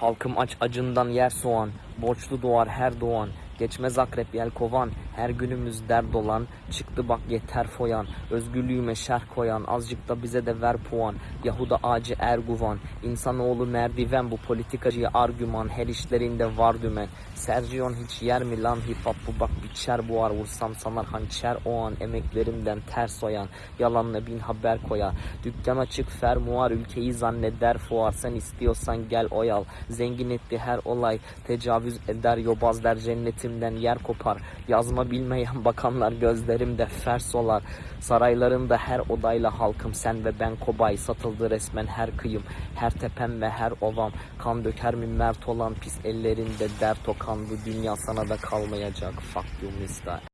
Halkım aç acından yer soğan, borçlu doğar her doğan. Geçmez akrep yel kovan, her günümüz dert olan. Çıktı bak yeter foyan, özgürlüğüme şerh koyan. Azıcık da bize de ver puan, Yahuda ağacı Erguvan. İnsanoğlu merdiven, bu politikacıya argüman. Her işlerinde var dümen. Sergion hiç yer mi lan hip hop bu bak biçer buhar. Vursam sanar hançer o an, emeklerimden ters oyan. Yalanla bin haber koya. Dükkan açık fermuar, ülkeyi zanneder fuar. Sen istiyorsan gel oyal. Zengin etti her olay, tecavüz eder yobaz der cennetimden yer kopar. Yazma bilmeyen bakanlar gözlerimde fers olar. Saraylarında her odayla halkım sen ve ben kobay. Satıldı resmen her kıyım, her tepem ve her ovam. Kan döker mi mert olan pis ellerinde dert o kan. Bu dünya sana da kalmayacak. Fuck you mister.